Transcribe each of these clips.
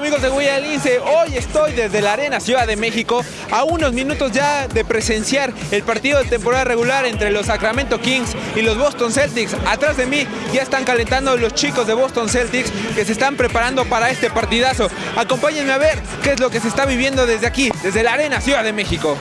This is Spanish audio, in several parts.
amigos de Huella Lince? Hoy estoy desde la Arena Ciudad de México a unos minutos ya de presenciar el partido de temporada regular entre los Sacramento Kings y los Boston Celtics. Atrás de mí ya están calentando los chicos de Boston Celtics que se están preparando para este partidazo. Acompáñenme a ver qué es lo que se está viviendo desde aquí, desde la Arena Ciudad de México.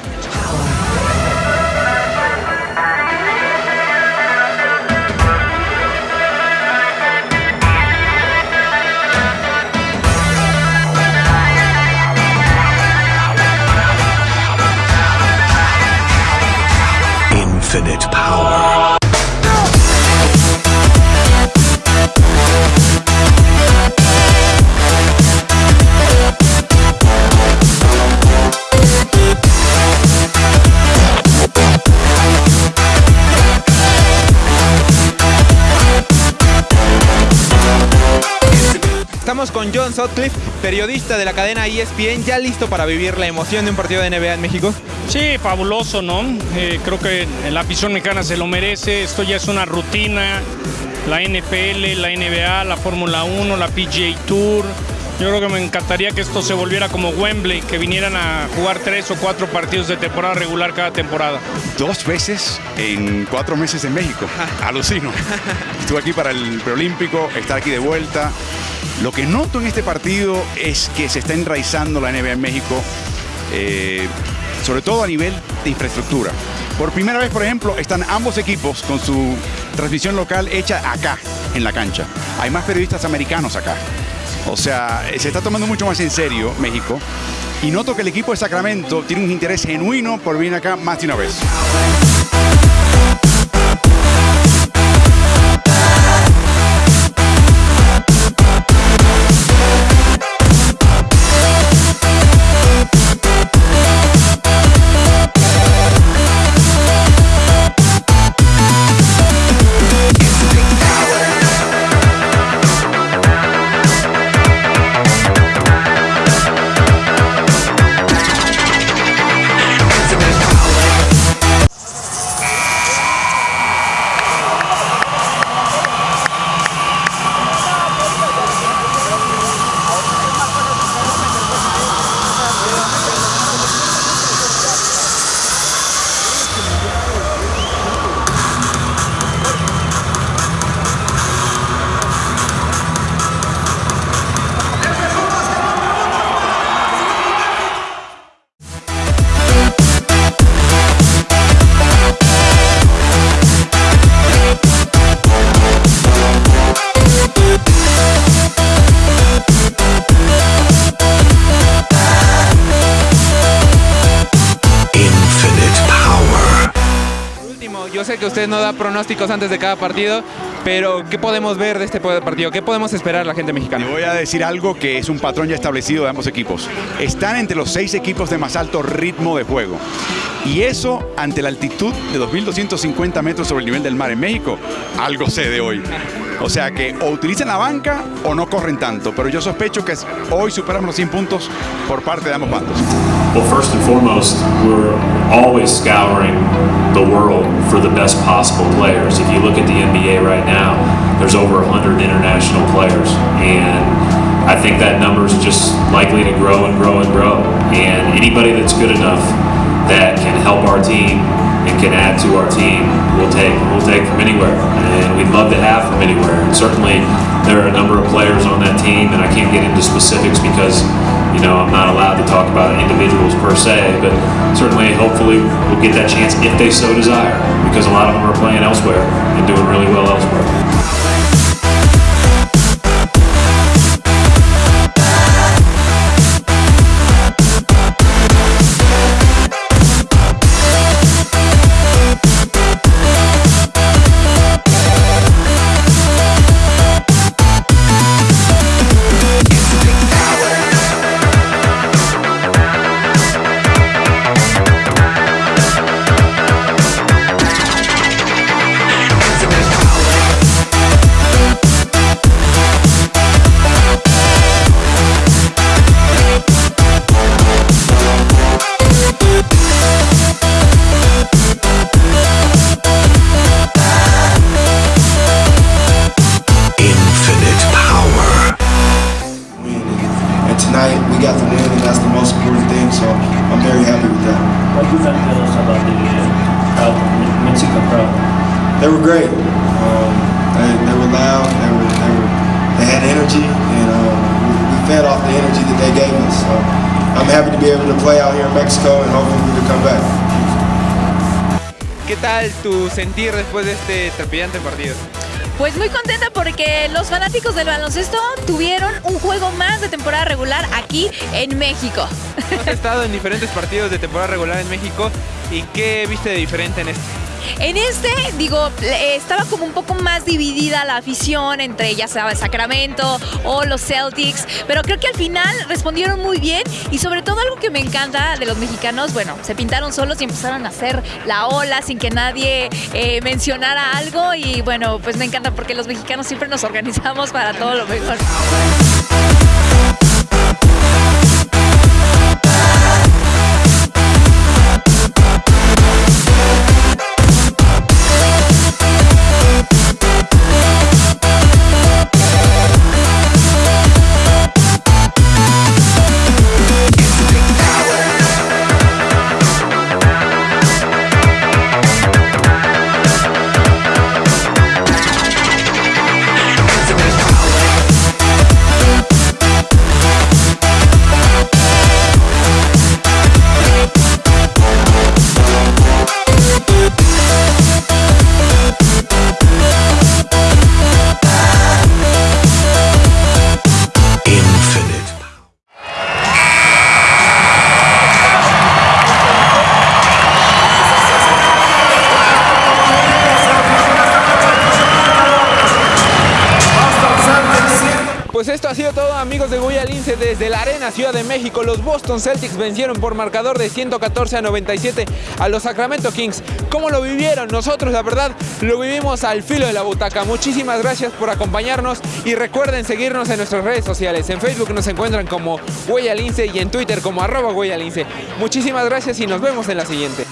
Estamos con John Sutcliffe, periodista de la cadena ESPN, ya listo para vivir la emoción de un partido de NBA en México. Sí, fabuloso, ¿no? Eh, creo que la afición mexicana se lo merece. Esto ya es una rutina. La NFL, la NBA, la Fórmula 1, la PGA Tour. Yo creo que me encantaría que esto se volviera como Wembley, que vinieran a jugar tres o cuatro partidos de temporada regular cada temporada. Dos veces en cuatro meses en México. Alucino. Estuve aquí para el preolímpico, estar aquí de vuelta. Lo que noto en este partido es que se está enraizando la NBA en México, eh, sobre todo a nivel de infraestructura. Por primera vez, por ejemplo, están ambos equipos con su transmisión local hecha acá, en la cancha. Hay más periodistas americanos acá. O sea, se está tomando mucho más en serio México. Y noto que el equipo de Sacramento tiene un interés genuino por venir acá más de una vez. Que usted no da pronósticos antes de cada partido, pero ¿qué podemos ver de este partido? ¿Qué podemos esperar la gente mexicana? Le voy a decir algo que es un patrón ya establecido de ambos equipos. Están entre los seis equipos de más alto ritmo de juego. Y eso, ante la altitud de 2.250 metros sobre el nivel del mar en México, algo sé de hoy. O sea que o utilizan la banca o no corren tanto. Pero yo sospecho que hoy superamos los 100 puntos por parte de ambos bandos. Well, first and foremost, we're always scouring the world for the best possible players. If you look at the NBA right now, there's over 100 international players. And I think that number is just likely to grow and grow and grow. And anybody that's good enough that can help our team and can add to our team, we'll take. We'll take from anywhere. We'd love to have from anywhere. And certainly there are a number of players on that team, and I can't get into specifics because you know, I'm not allowed to talk about individuals per se, but certainly, hopefully, we'll get that chance if they so desire, because a lot of them are playing elsewhere and doing really well elsewhere. Very happy with that. What do you think tell us about the uh, crowd, Mexico crowd? They were great. Um, they, they were loud. They were they were they had energy, and um, we, we fed off the energy that they gave us. So I'm happy to be able to play out here in Mexico, and hopefully we can come back. ¿Qué tal tu sentir después de este trepidante partido? Pues muy contenta porque los fanáticos del baloncesto tuvieron un juego más de temporada regular aquí en México. Has estado en diferentes partidos de temporada regular en México y ¿qué viste de diferente en este? En este, digo, eh, estaba como un poco más dividida la afición entre ya sea Sacramento o los Celtics, pero creo que al final respondieron muy bien y sobre todo algo que me encanta de los mexicanos, bueno, se pintaron solos y empezaron a hacer la ola sin que nadie eh, mencionara algo y bueno, pues me encanta porque los mexicanos siempre nos organizamos para todo lo mejor. Esto ha sido todo amigos de Goya Lince desde la Arena Ciudad de México. Los Boston Celtics vencieron por marcador de 114 a 97 a los Sacramento Kings. ¿Cómo lo vivieron? Nosotros la verdad lo vivimos al filo de la butaca. Muchísimas gracias por acompañarnos y recuerden seguirnos en nuestras redes sociales. En Facebook nos encuentran como Huella Lince y en Twitter como arroba Huella Lince. Muchísimas gracias y nos vemos en la siguiente.